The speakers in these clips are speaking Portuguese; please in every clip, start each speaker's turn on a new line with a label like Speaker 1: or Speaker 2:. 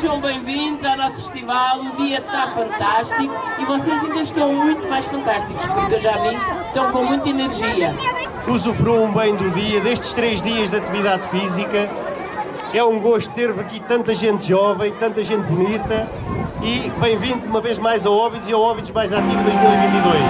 Speaker 1: Sejam bem-vindos ao nosso festival, o dia está fantástico e vocês ainda estão muito mais fantásticos, porque eu já vi, estão com muita energia.
Speaker 2: Usufruam bem do dia, destes três dias de atividade física. É um gosto ter aqui tanta gente jovem, tanta gente bonita e bem-vindo uma vez mais ao Óbidos e ao Óbidos Mais Ativo 2022.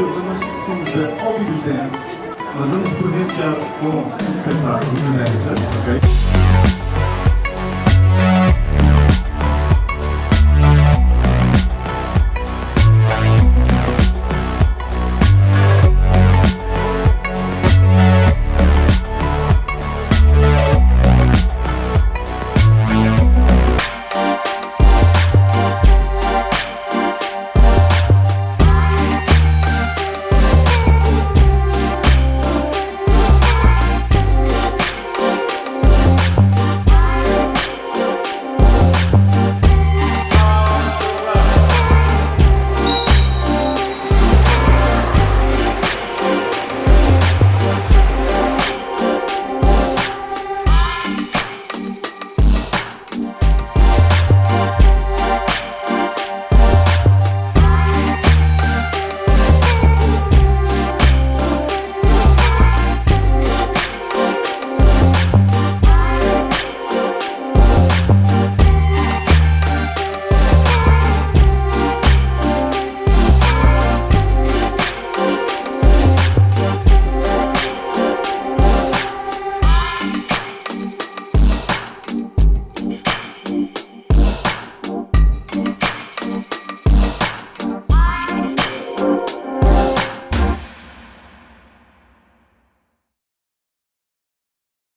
Speaker 3: Silva, nós somos da Óbidos Dance. Nós vamos presentear-vos com um espetáculo de dança, ok?